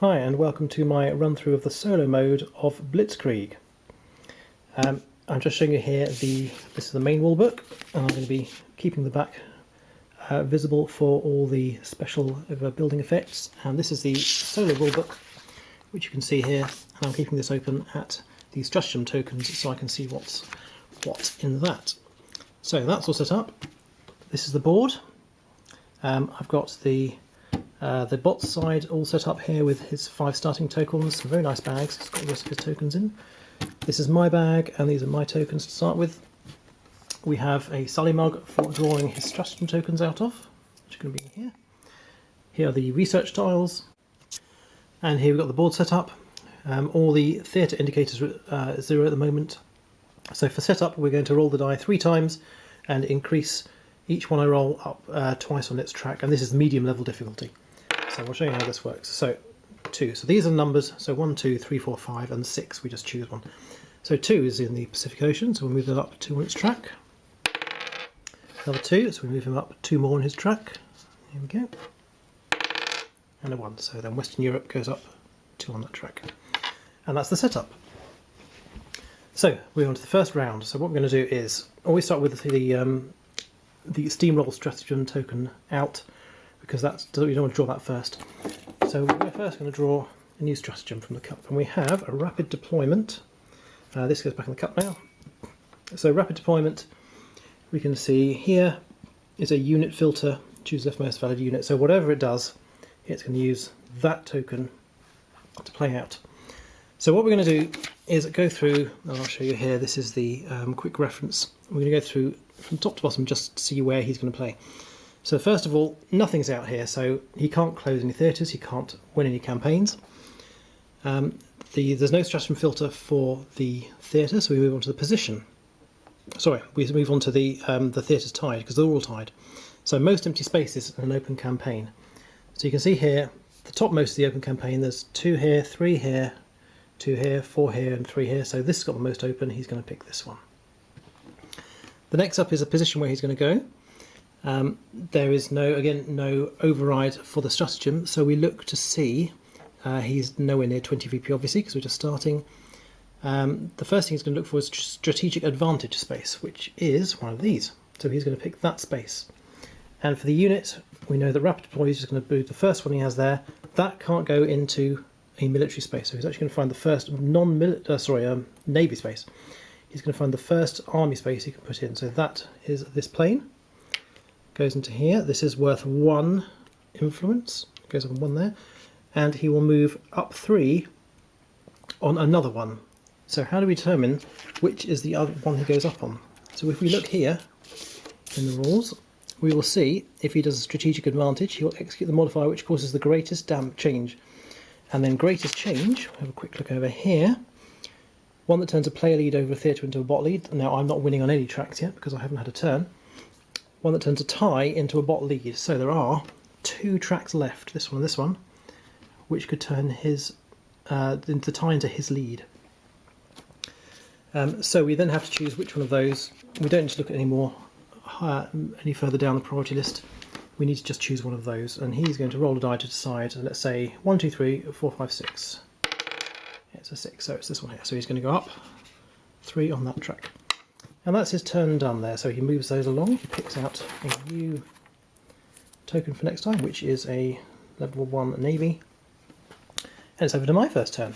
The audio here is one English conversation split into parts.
Hi and welcome to my run through of the solo mode of Blitzkrieg. Um, I'm just showing you here the this is the main rule book and I'm going to be keeping the back uh, visible for all the special building effects and this is the solo rule book which you can see here and I'm keeping this open at the stratagem tokens so I can see what's what in that. So that's all set up. This is the board. Um, I've got the uh, the bot side all set up here with his five starting tokens, some very nice bags, it's got the rest of his tokens in. This is my bag and these are my tokens to start with. We have a Sully mug for drawing his stratagem tokens out of, which are going to be here. Here are the research tiles, and here we've got the board set up. Um, all the theatre indicators are uh, zero at the moment. So for setup, we're going to roll the die three times and increase each one I roll up uh, twice on its track, and this is medium level difficulty. So I'll show you how this works. So two. So these are numbers. So one, two, three, four, five, and six. We just choose one. So two is in the Pacific Ocean. So we'll move it up two on its track. Another two. So we move him up two more on his track. Here we go. And a one. So then Western Europe goes up two on that track. And that's the setup. So we're on to the first round. So what we're going to do is always start with the um, the steamroll stratagem token out because that's we don't want to draw that first. So we're first going to draw a new stratagem from the cup, and we have a rapid deployment. Uh, this goes back in the cup now. So rapid deployment, we can see here is a unit filter. Choose the most valid unit. So whatever it does, it's going to use that token to play out. So what we're going to do is go through, and I'll show you here, this is the um, quick reference. We're going to go through from top to bottom just to see where he's going to play. So first of all, nothing's out here, so he can't close any theatres, he can't win any campaigns. Um, the, there's no stratagem filter for the theatre, so we move on to the position. Sorry, we move on to the um, the theatre's tied, because they're all tied. So most empty spaces in an open campaign. So you can see here, the topmost of the open campaign, there's two here, three here, two here, four here, and three here. So this has got the most open, he's going to pick this one. The next up is a position where he's going to go. Um, there is no, again, no override for the stratagem, so we look to see, uh, he's nowhere near 20 VP obviously because we're just starting. Um, the first thing he's going to look for is strategic advantage space, which is one of these. So he's going to pick that space. And for the unit, we know that Rapid Deploy is just going to boot the first one he has there. That can't go into a military space, so he's actually going to find the first non-military, uh, sorry, um, navy space he's going to find the first army space he can put in. So that is this plane. Goes into here. This is worth one influence. Goes on one there. And he will move up three on another one. So how do we determine which is the other one he goes up on? So if we look here in the rules, we will see if he does a strategic advantage, he'll execute the modifier which causes the greatest damp change. And then greatest change, we'll have a quick look over here, one that turns a player lead over a theatre into a bot lead. Now I'm not winning on any tracks yet because I haven't had a turn. One that turns a tie into a bot lead. So there are two tracks left, this one and this one, which could turn his uh, the tie into his lead. Um, so we then have to choose which one of those. We don't need to look at any more uh, any further down the priority list. We need to just choose one of those, and he's going to roll a die to decide. Let's say one, two, three, four, five, six. It's a 6, so it's this one here. So he's going to go up 3 on that track. And that's his turn done there. So he moves those along. He picks out a new token for next time, which is a level 1 Navy. And it's over to my first turn.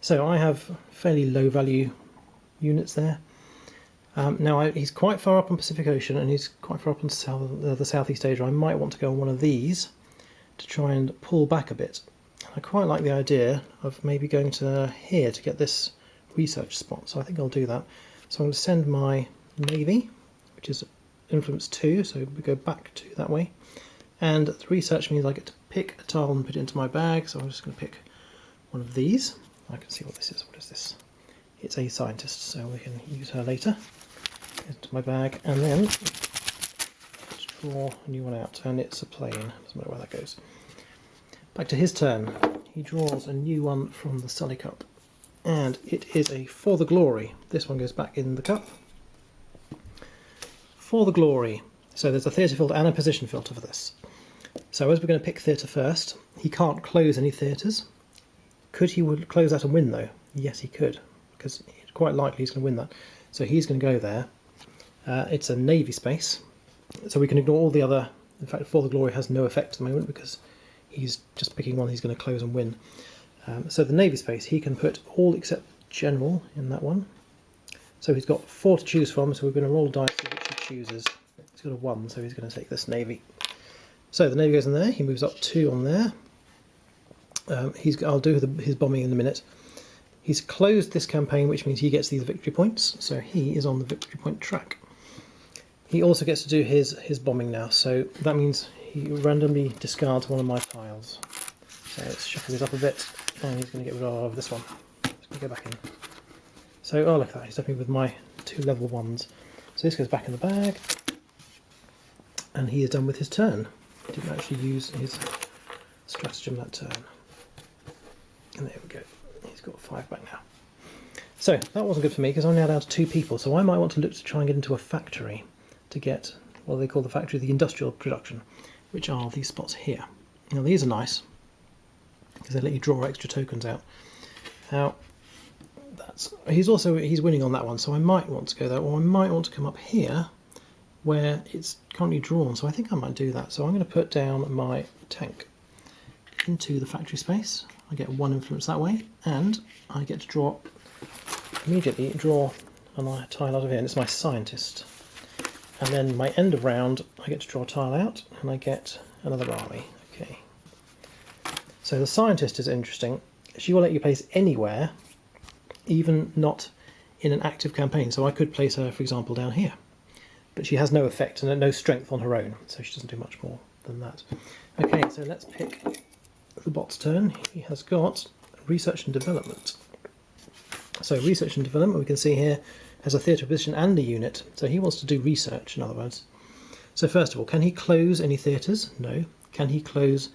So I have fairly low value units there. Um, now I, he's quite far up on Pacific Ocean and he's quite far up on south, uh, the Southeast Asia. I might want to go on one of these to try and pull back a bit I quite like the idea of maybe going to here to get this research spot, so I think I'll do that. So I'm going to send my Navy, which is influence 2, so we go back to that way. And the research means I get to pick a tile and put it into my bag, so I'm just going to pick one of these. I can see what this is. What is this? It's a scientist, so we can use her later. Into my bag, and then draw a new one out, and it's a plane. Doesn't matter where that goes. Back to his turn he draws a new one from the Sully Cup. And it is a For the Glory. This one goes back in the cup. For the Glory. So there's a theatre filter and a position filter for this. So as we're going to pick theatre first, he can't close any theatres. Could he close that and win though? Yes, he could, because quite likely he's going to win that. So he's going to go there. Uh, it's a navy space, so we can ignore all the other. In fact, For the Glory has no effect at the moment because he's just picking one he's going to close and win. Um, so the navy space, he can put all except general in that one. So he's got four to choose from, so we're going to roll dice which he chooses. He's got a one, so he's going to take this navy. So the navy goes in there, he moves up two on there. Um, he's, I'll do the, his bombing in a minute. He's closed this campaign, which means he gets these victory points, so he is on the victory point track. He also gets to do his, his bombing now, so that means he randomly discards one of my tiles. So let's shuffle this up a bit, and he's going to get rid of this one. Just going to go back in. So, oh look at that, he's me with my two level ones. So this goes back in the bag, and he is done with his turn. He didn't actually use his stratagem that turn. And there we go he's got five back now. So that wasn't good for me because I'm now down to two people. So I might want to look to try and get into a factory to get what they call the factory, the industrial production, which are these spots here. Now these are nice because they let you draw extra tokens out. Now that's he's also he's winning on that one, so I might want to go there, or I might want to come up here where it's currently drawn. So I think I might do that. So I'm going to put down my tank into the factory space I get one influence that way, and I get to draw immediately draw a tile out of here, and it's my scientist. And then my end of round, I get to draw a tile out, and I get another army. So the scientist is interesting. She will let you place anywhere, even not in an active campaign. So I could place her, for example, down here. But she has no effect and no strength on her own, so she doesn't do much more than that. Okay, so let's pick the bot's turn, he has got research and development. So research and development, we can see here, has a theatre position and a unit. So he wants to do research, in other words. So first of all, can he close any theatres? No. Can he close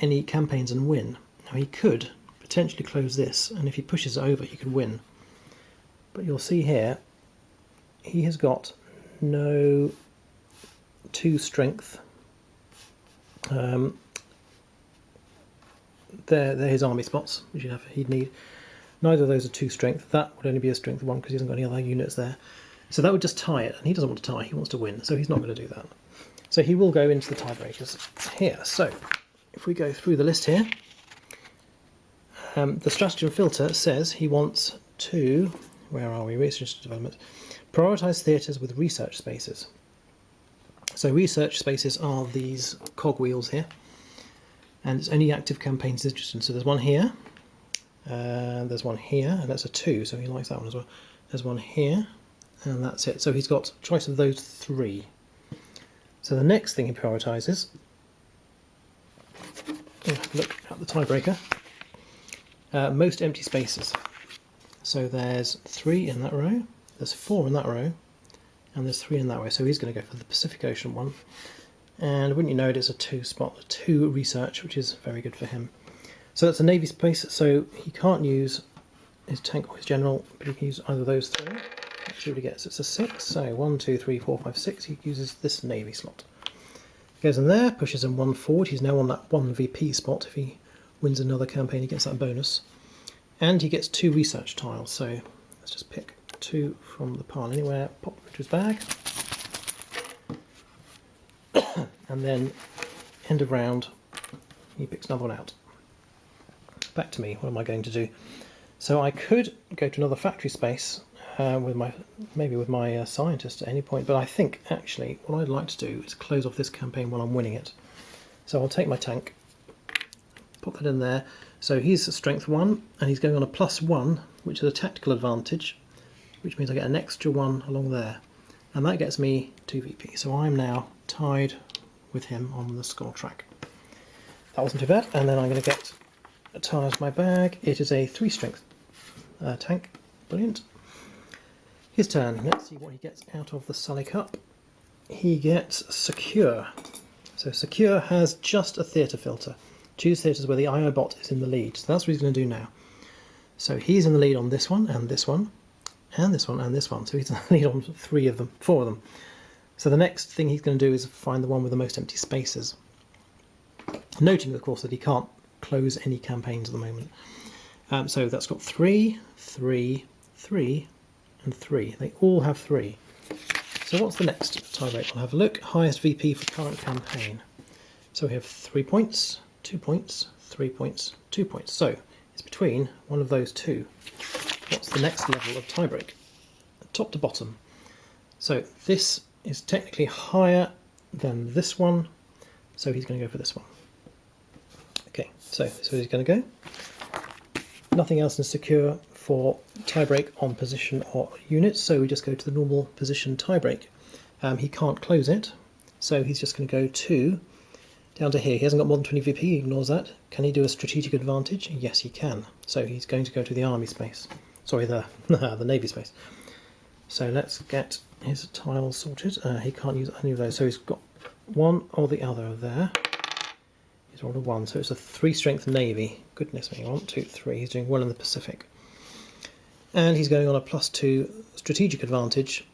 any campaigns and win? Now he could potentially close this, and if he pushes over, he could win. But you'll see here, he has got no two strength um, they're, they're his army spots, which have, he'd need. Neither of those are two strength. That would only be a strength one because he hasn't got any other units there. So that would just tie it, and he doesn't want to tie, he wants to win, so he's not going to do that. So he will go into the tiebreakers here. So if we go through the list here, um, the stratagem filter says he wants to, where are we, research development, prioritise theatres with research spaces. So research spaces are these cogwheels here and it's only active campaigns interesting. So there's one here, uh, there's one here, and that's a two, so he likes that one as well. There's one here, and that's it. So he's got choice of those three. So the next thing he prioritises, look at the tiebreaker, uh, most empty spaces. So there's three in that row, there's four in that row, and there's three in that way. So he's going to go for the Pacific Ocean one and wouldn't you know it, it's a two spot, two research, which is very good for him. So that's a navy space, so he can't use his tank or his general, but he can use either of those three. See what he gets. It's a six, so one, two, three, four, five, six. He uses this navy slot. Goes in there, pushes him one forward. He's now on that one VP spot. If he wins another campaign, he gets that bonus. And he gets two research tiles, so let's just pick two from the pile anywhere, pop them into his bag and then end of round he picks another one out. Back to me, what am I going to do? So I could go to another factory space uh, with my maybe with my uh, scientist at any point, but I think actually what I'd like to do is close off this campaign while I'm winning it. So I'll take my tank, put that in there. So he's strength one, and he's going on a plus one, which is a tactical advantage, which means I get an extra one along there, and that gets me 2 VP. So I'm now tied with him on the score track. That wasn't too bad, and then I'm going to get a of my bag. It is a three strength uh, tank. Brilliant. His turn. Let's see what he gets out of the Sully Cup. He gets Secure. So Secure has just a theatre filter. Choose theatres where the IO bot is in the lead. So that's what he's going to do now. So he's in the lead on this one, and this one, and this one, and this one. So he's in the lead on three of them, four of them. So the next thing he's going to do is find the one with the most empty spaces. Noting, of course, that he can't close any campaigns at the moment. Um, so that's got three, three, three, and three. They all have three. So what's the next tiebreak? We'll have a look. Highest VP for current campaign. So we have three points, two points, three points, two points. So it's between one of those two. What's the next level of tiebreak? Top to bottom. So this is technically higher than this one, so he's going to go for this one. Okay, so so he's going to go. Nothing else is secure for tiebreak on position or units, so we just go to the normal position tiebreak. Um, he can't close it, so he's just going to go to down to here. He hasn't got more than 20 VP, he ignores that. Can he do a strategic advantage? Yes, he can. So he's going to go to the army space. Sorry, the, the navy space. So let's get his tiles sorted. Uh, he can't use any of those, so he's got one or the other there. He's rolled a one, so it's a three strength navy. Goodness me, one, two, three. He's doing well in the Pacific and he's going on a plus two strategic advantage.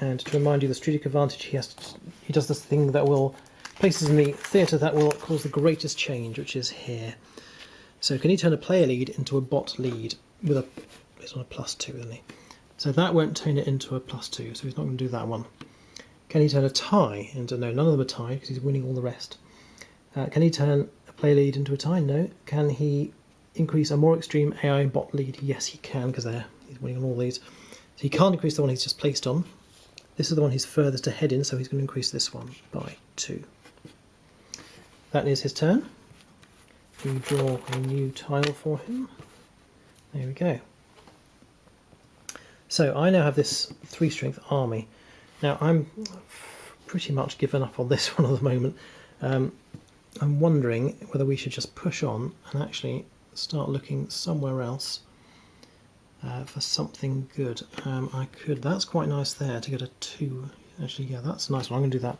And to remind you, the strategic advantage he has to, he does this thing that will places in the theatre that will cause the greatest change, which is here. So can he turn a player lead into a bot lead with a he's on a plus two, isn't he? So that won't turn it into a plus two, so he's not going to do that one. Can he turn a tie into no? None of them are tied because he's winning all the rest. Uh, can he turn a player lead into a tie? No. Can he increase a more extreme AI bot lead? Yes, he can, because he's winning on all these. So he can't increase the one he's just placed on. This is the one he's furthest ahead in, so he's going to increase this one by 2. That is his turn. We draw a new tile for him. There we go. So I now have this 3 strength army. Now I'm pretty much given up on this one at the moment. Um, I'm wondering whether we should just push on and actually start looking somewhere else uh, for something good. Um, I could, that's quite nice there to get a two. Actually, yeah, that's a nice one. I'm going to do that.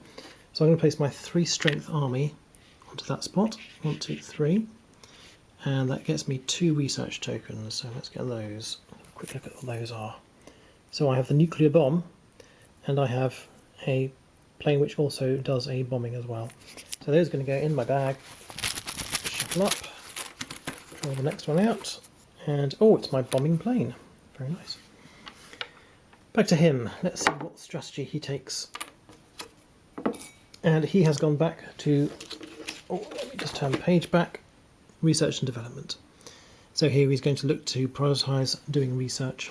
So I'm going to place my three strength army onto that spot. One, two, three. And that gets me two research tokens. So let's get those. quick look at what those are. So I have the nuclear bomb, and I have a plane which also does a bombing as well. So those are going to go in my bag. Shuffle up. Draw the next one out. And, oh, it's my bombing plane. Very nice. Back to him. Let's see what strategy he takes. And he has gone back to, oh, let me just turn page back, research and development. So here he's going to look to prioritise doing research.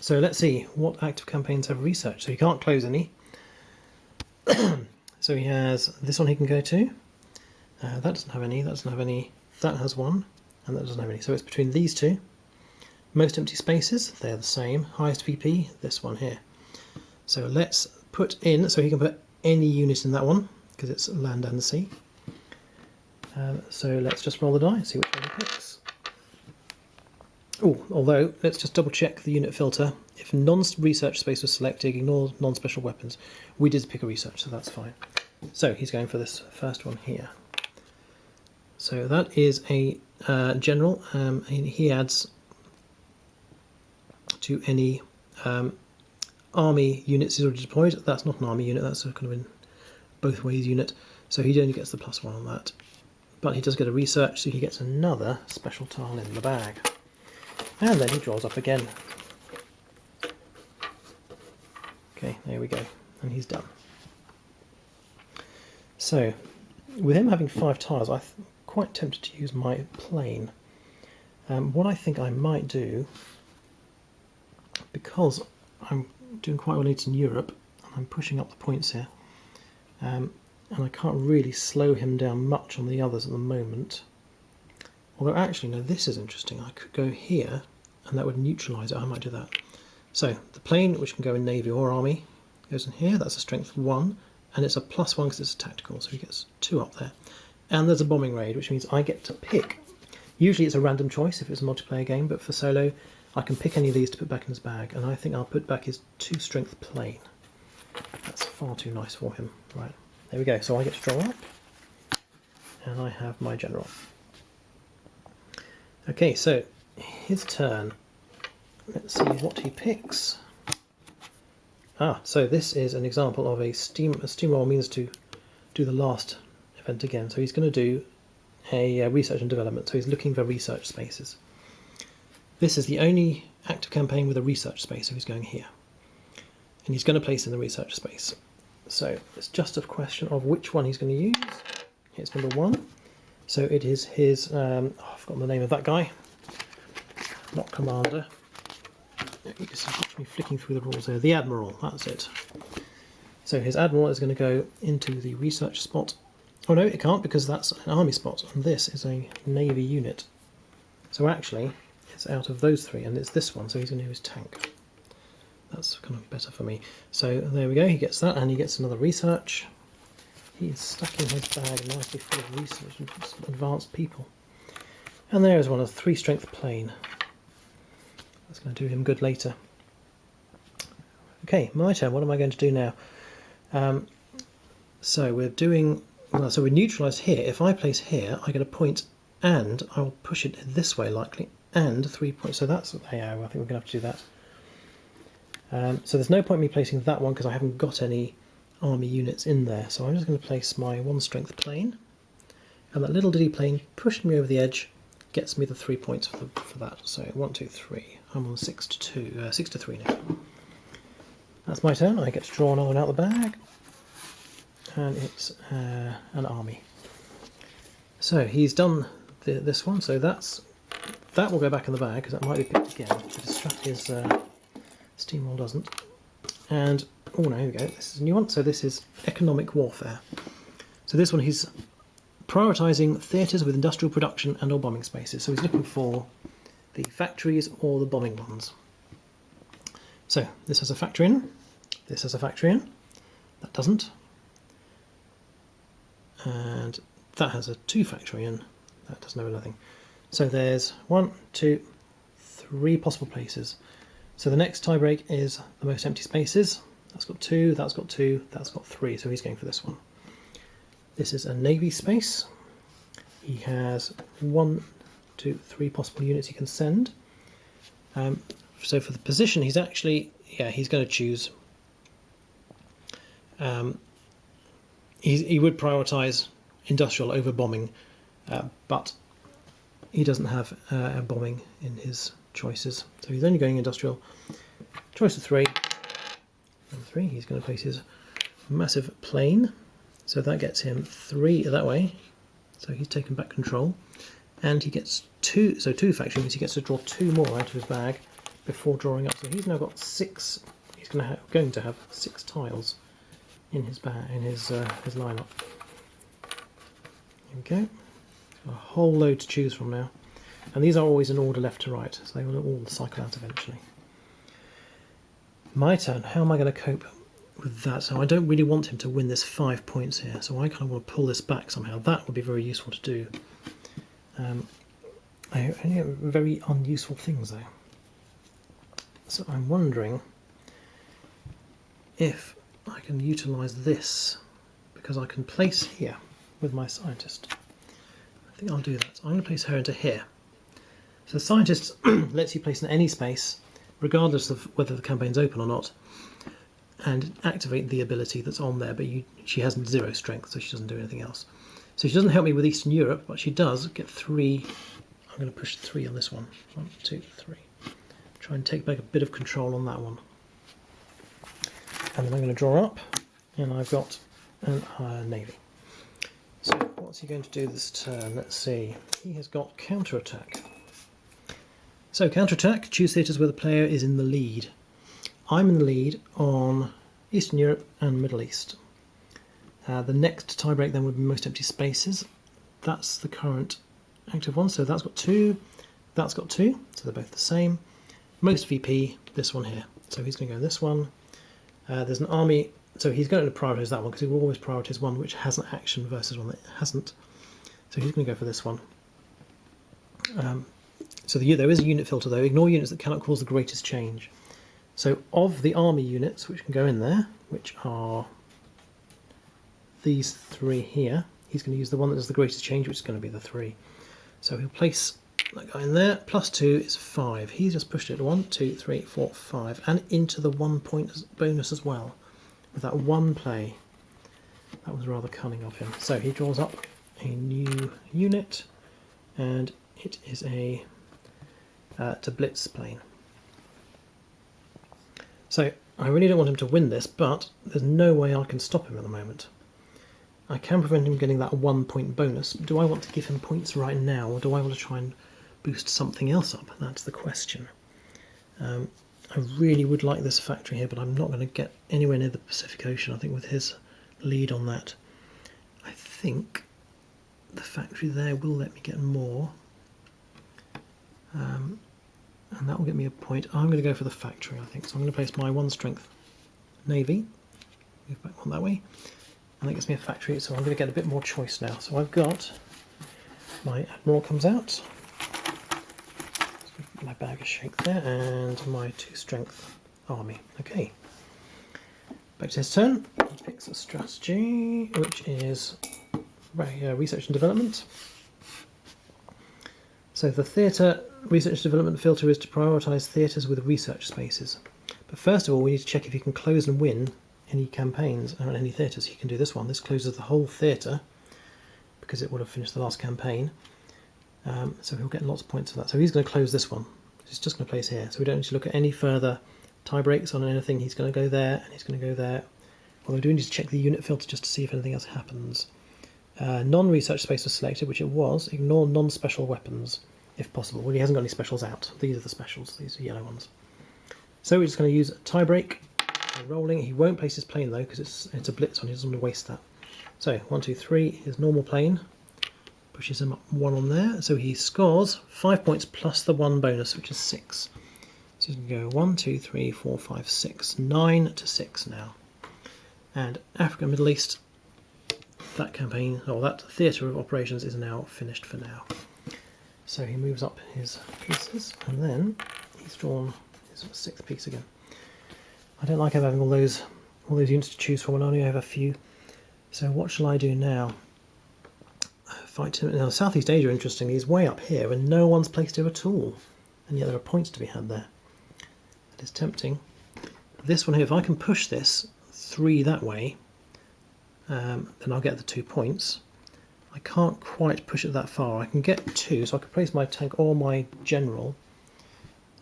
So let's see what active campaigns have research. So he can't close any. so he has this one he can go to. Uh, that doesn't have any, that doesn't have any that has one, and that doesn't have any. So it's between these two. Most empty spaces, they're the same. Highest VP, this one here. So let's put in, so he can put any unit in that one, because it's land and sea. Um, so let's just roll the die and see which one he picks. Oh, although, let's just double check the unit filter. If non-research space was selected, ignore non-special weapons. We did pick a research, so that's fine. So he's going for this first one here. So that is a uh, general, um, he adds to any um, army units he's already deployed. That's not an army unit, that's a kind of in both ways unit. So he only gets the plus one on that. But he does get a research, so he gets another special tile in the bag. And then he draws up again. Okay, there we go. And he's done. So, with him having five tiles, I quite tempted to use my plane. Um, what I think I might do, because I'm doing quite well in Europe, and I'm pushing up the points here, um, and I can't really slow him down much on the others at the moment. Although actually, no, this is interesting. I could go here, and that would neutralise it. I might do that. So the plane, which can go in Navy or Army, goes in here. That's a strength 1, and it's a plus 1 because it's a tactical, so he gets 2 up there and there's a bombing raid, which means I get to pick. Usually it's a random choice if it's a multiplayer game, but for solo, I can pick any of these to put back in his bag, and I think I'll put back his two strength plane. That's far too nice for him. Right, there we go. So I get to draw up, and I have my general. Okay, so his turn. Let's see what he picks. Ah, so this is an example of a steam a steamroll means to do the last again. So he's going to do a uh, research and development. So he's looking for research spaces. This is the only active campaign with a research space, so he's going here. And he's going to place in the research space. So it's just a question of which one he's going to use. Here's number one. So it is his, um, oh, I've forgotten the name of that guy, not commander. You can see me flicking through the rules there. The admiral, that's it. So his admiral is going to go into the research spot. Oh no, it can't because that's an army spot, and this is a navy unit. So actually, it's out of those three, and it's this one, so he's going to use tank. That's kind of better for me. So there we go, he gets that, and he gets another research. He's stuck in his bag nicely full of research and advanced people. And there is one of three strength plane. That's going to do him good later. Okay, my turn. What am I going to do now? Um, so we're doing, well, so we neutralise here. If I place here, I get a point and I'll push it this way likely and three points. So that's, yeah, I think we're going to have to do that. Um, so there's no point me placing that one because I haven't got any army units in there. So I'm just going to place my one strength plane. And that little diddy plane pushing me over the edge gets me the three points for, for that. So one, two, three. I'm on six to two, uh, six to three now. That's my turn. I get to draw another one out of the bag. And it's uh, an army. So he's done the, this one. So that's that will go back in the bag because that might be picked again to distract his uh, steamroll doesn't. And oh no, here we go. This is a new one. So this is economic warfare. So this one he's prioritising theatres with industrial production and or bombing spaces. So he's looking for the factories or the bombing ones. So this has a factory in, this has a factory in, that doesn't. And that has a two factory in, that doesn't have anything. So there's one, two, three possible places. So the next tiebreak is the most empty spaces. That's got two, that's got two, that's got three, so he's going for this one. This is a navy space. He has one, two, three possible units he can send. Um, so for the position, he's actually, yeah, he's going to choose. Um, he, he would prioritise industrial over bombing, uh, but he doesn't have uh, bombing in his choices. So he's only going industrial. Choice of three. Number three, he's going to place his massive plane. So that gets him three that way. So he's taken back control. And he gets two, so two factory means he gets to draw two more out of his bag before drawing up. So he's now got six, he's going to going to have six tiles in his bag, in his, uh, his lineup. There we go a whole load to choose from now. And these are always in order left to right, so they will all cycle out eventually. My turn. How am I going to cope with that? So I don't really want him to win this five points here, so I kind of want to pull this back somehow. That would be very useful to do. Um, I only have very unuseful things though. So I'm wondering if I can utilise this because I can place here with my scientist. I think I'll do that. So I'm going to place her into here. So the scientist lets you place in any space, regardless of whether the campaign's open or not, and activate the ability that's on there, but you, she has zero strength, so she doesn't do anything else. So she doesn't help me with Eastern Europe, but she does get three. I'm going to push three on this one. One, two, three. Try and take back a bit of control on that one. And then I'm going to draw up, and I've got an uh, navy. So what's he going to do this turn? Let's see. He has got counter-attack. So counter-attack, choose theatres where the player is in the lead. I'm in the lead on Eastern Europe and Middle East. Uh, the next tiebreak then would be most empty spaces. That's the current active one, so that's got two, that's got two, so they're both the same. Most VP, this one here. So he's going to go this one. Uh, there's an army so he's going to prioritise that one because he will always prioritise one which has an action versus one that hasn't. So he's going to go for this one. Um, so the, there is a unit filter though. Ignore units that cannot cause the greatest change. So of the army units which can go in there, which are these three here, he's going to use the one that does the greatest change, which is going to be the three. So he'll place that guy in there. Plus two is five. He's just pushed it one, two, three, four, five, and into the one point bonus as well with that one play. That was rather cunning of him. So he draws up a new unit, and it is a uh, to blitz plane. So I really don't want him to win this, but there's no way I can stop him at the moment. I can prevent him getting that one point bonus. Do I want to give him points right now, or do I want to try and boost something else up? That's the question. Um, I really would like this factory here, but I'm not going to get anywhere near the Pacific Ocean, I think, with his lead on that. I think the factory there will let me get more. Um, and that will get me a point. I'm going to go for the factory, I think. So I'm going to place my one strength navy, move back one that way, and that gets me a factory. So I'm going to get a bit more choice now. So I've got my admiral comes out, my bag of shake there, and my two strength army. Okay, back to his turn. He picks a strategy, which is research and development. So the theatre research development filter is to prioritise theatres with research spaces. But first of all, we need to check if you can close and win any campaigns or any theatres. You can do this one. This closes the whole theatre because it would have finished the last campaign. Um, so he'll get lots of points for that. So he's going to close this one. He's just going to place here. So we don't need to look at any further tie breaks on anything. He's going to go there and he's going to go there. Although we do need to check the unit filter just to see if anything else happens. Uh, non-research space was selected, which it was. Ignore non-special weapons if possible. Well, he hasn't got any specials out. These are the specials. These are yellow ones. So we're just going to use a tie break. Rolling. He won't place his plane though because it's it's a blitz on. He doesn't want to waste that. So one, two, three. His normal plane pushes him up one on there. So he scores five points plus the one bonus, which is six. So you can go one, two, three, four, five, six, nine to six now. And Africa, Middle East, that campaign, or that theatre of operations is now finished for now. So he moves up his pieces, and then he's drawn his sixth piece again. I don't like having all those all those units to choose from, and I only have a few. So what shall I do now? Fight him. Now Southeast Asia, interestingly, is way up here, and no one's placed here at all, and yet there are points to be had there. That is tempting. This one here, if I can push this three that way, um, then I'll get the two points. I can't quite push it that far. I can get two, so I can place my tank or my general.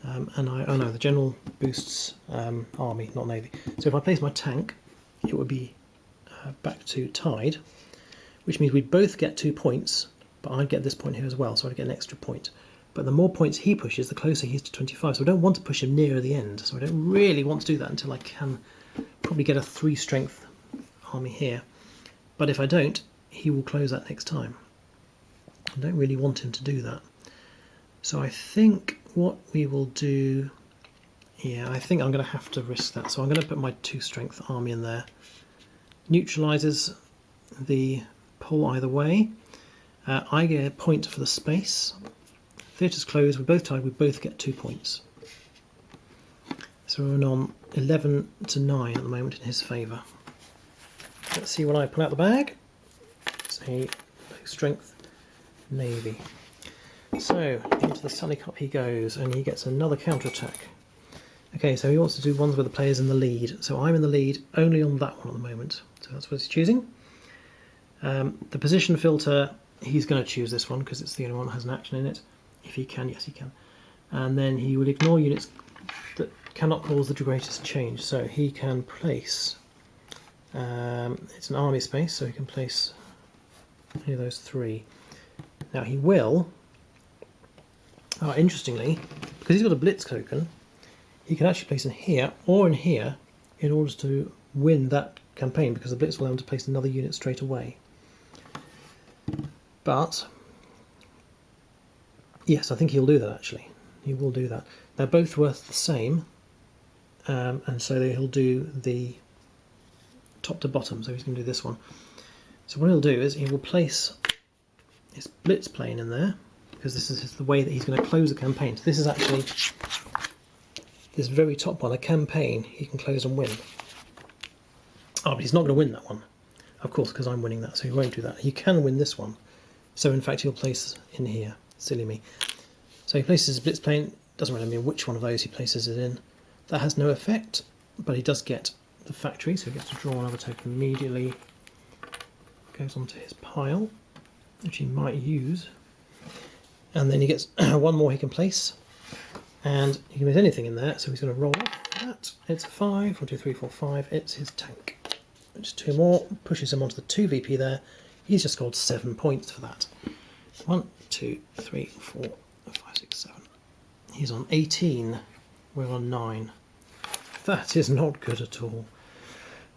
Um, and I, oh no, the general boosts um, army, not navy. So if I place my tank, it would be uh, back to tied, which means we both get two points, but I get this point here as well, so I'd get an extra point. But the more points he pushes, the closer he is to 25. So I don't want to push him nearer the end. So I don't really want to do that until I can probably get a three strength army here. But if I don't, he will close that next time. I don't really want him to do that. So I think what we will do, yeah, I think I'm going to have to risk that. So I'm going to put my two strength army in there. Neutralizes the pull either way. Uh, I get a point for the space. Theatre's closed, we're both tied, we both get two points. So we're on 11 to 9 at the moment in his favour. Let's see what I pull out the bag. It's strength navy. So into the Sally Cup he goes and he gets another counter attack. Okay, so he wants to do ones where the player's in the lead. So I'm in the lead only on that one at the moment. So that's what he's choosing. Um, the position filter, he's going to choose this one because it's the only one that has an action in it. If he can, yes he can. And then he will ignore units that cannot cause the greatest change. So he can place um, it's an army space, so he can place any of those three. Now he will, oh, interestingly, because he's got a blitz token, he can actually place in here or in here in order to win that campaign because the blitz will allow him to place another unit straight away. But, yes, I think he'll do that actually. He will do that. They're both worth the same, um, and so he'll do the top to bottom, so he's going to do this one. So what he'll do is he will place his blitz plane in there, because this is the way that he's going to close the campaign. So this is actually this very top one, a campaign he can close and win. Oh, but he's not going to win that one, of course, because I'm winning that, so he won't do that. He can win this one. So in fact he'll place in here, silly me. So he places his blitz plane, doesn't really mean which one of those he places it in. That has no effect, but he does get the factory, so he gets to draw another token immediately. goes onto his pile, which he might use. And then he gets one more he can place. And he can place anything in there, so he's going to roll off that. It's a 5, 1, 2, 3, 4, 5. It's his tank. Just two more, pushes him onto the 2 VP there. He's just scored 7 points for that. 1, 2, 3, 4, 5, 6, 7. He's on 18. We're on 9. That is not good at all.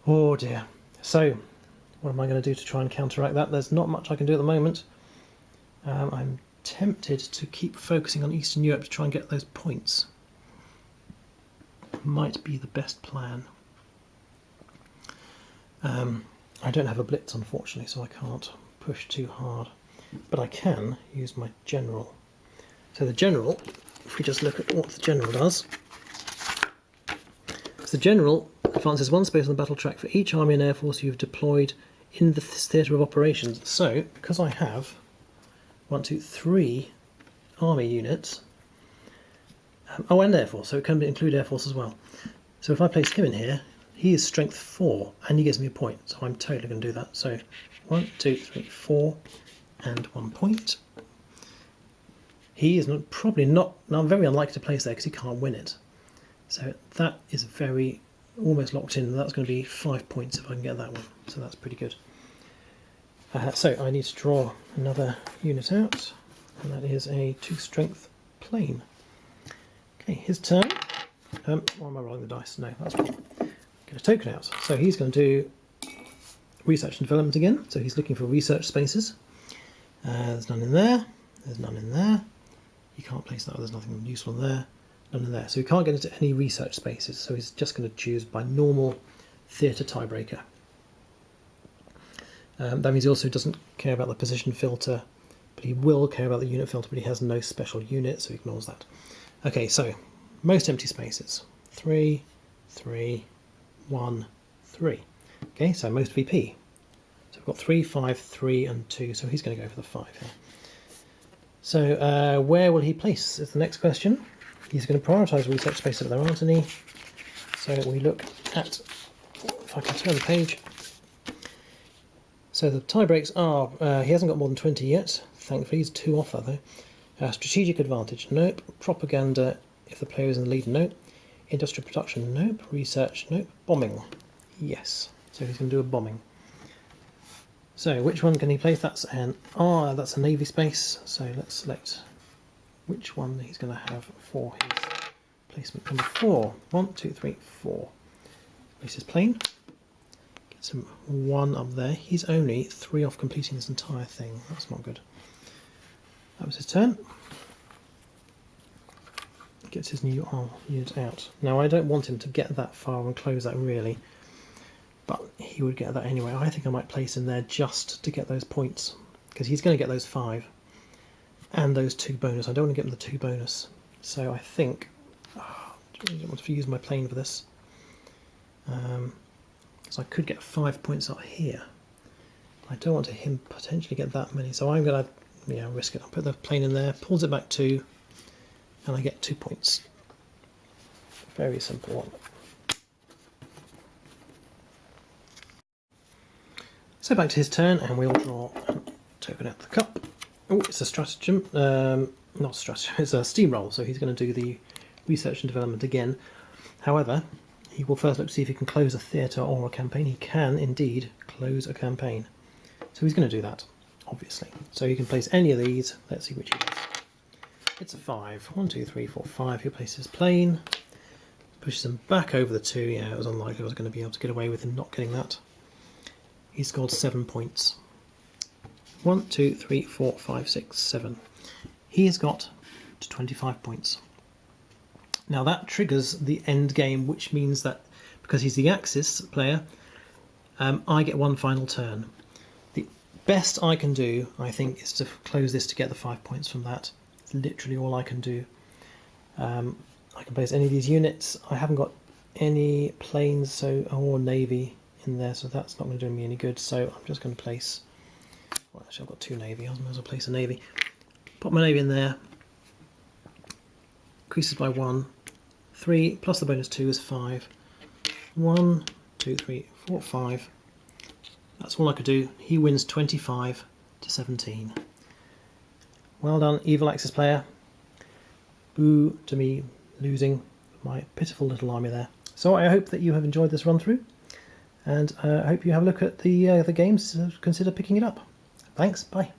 Oh dear. So, what am I going to do to try and counteract that? There's not much I can do at the moment. Um, I'm tempted to keep focusing on Eastern Europe to try and get those points. Might be the best plan. Um, I don't have a blitz unfortunately, so I can't push too hard. But I can use my general. So the general, if we just look at what the general does, so the general advances one space on the battle track for each army and air force you've deployed in the theatre of operations. So, because I have one, two, three army units, um, oh, and air force, so it can include air force as well. So if I place him in here, he is strength four, and he gives me a point, so I'm totally going to do that. So one, two, three, four, and one point. He is not, probably not, not very unlikely to place there because he can't win it. So that is very almost locked in. That's going to be five points if I can get that one. So that's pretty good. Uh, so I need to draw another unit out, and that is a two strength plane. Okay, his turn. Um, why am I rolling the dice? No, that's wrong. Get a token out. So he's going to do research and development again. So he's looking for research spaces. Uh, there's none in there. There's none in there. You can't place that. There's nothing useful there none of there. So he can't get into any research spaces, so he's just going to choose by normal theatre tiebreaker. Um, that means he also doesn't care about the position filter, but he will care about the unit filter, but he has no special unit, so he ignores that. Okay, so most empty spaces. Three, three, one, three. Okay, so most VP. So we've got three, five, three, and two, so he's going to go for the five here. So uh, where will he place is the next question. He's going to prioritise research space if there aren't any. So we look at, if I can turn the page. So the tie breaks are, uh, he hasn't got more than 20 yet, thankfully, he's two off though. Uh, strategic advantage, nope. Propaganda, if the player is in the lead, nope. Industrial production, nope. Research, nope. Bombing, yes. So he's going to do a bombing. So which one can he place? That's an ah, that's a navy space. So let's select which one he's going to have for his placement number four. One, two, three, four. Place his plane. Gets him one up there. He's only three off completing this entire thing. That's not good. That was his turn. Gets his new arm unit out. Now I don't want him to get that far and close that really, but he would get that anyway. I think I might place him there just to get those points because he's going to get those five and those two bonus. I don't want to get them the two bonus. So I think, oh, I don't want to use my plane for this. Um, so I could get five points up here. I don't want to him potentially get that many. So I'm going to yeah, risk it. I'll put the plane in there, pulls it back two, and I get two points. Very simple one. So back to his turn, and we'll draw a token out the cup. Oh, it's a stratagem. Um, not a stratagem, it's a steamroll, so he's going to do the research and development again. However, he will first look to see if he can close a theatre or a campaign. He can indeed close a campaign. So he's going to do that, obviously. So you can place any of these. Let's see which he does. It's a five. One, two, three, four, five. He places plane. Pushes him back over the two. Yeah, it was unlikely I was going to be able to get away with him not getting that. He scored seven points. One, two, three, four, five, six, seven. He has got to 25 points. Now that triggers the end game, which means that because he's the Axis player, um, I get one final turn. The best I can do, I think, is to close this to get the five points from that. Literally all I can do. Um, I can place any of these units. I haven't got any planes so or navy in there, so that's not going to do me any good. So I'm just going to place well, actually, I've got two navy. I might as well place a navy. Pop my navy in there. Increases by one. Three plus the bonus two is five. One, two, three, four, five. That's all I could do. He wins 25 to 17. Well done, Evil Axis player. Boo to me losing my pitiful little army there. So I hope that you have enjoyed this run through, and uh, I hope you have a look at the uh, the games. Uh, consider picking it up. Thanks. Bye.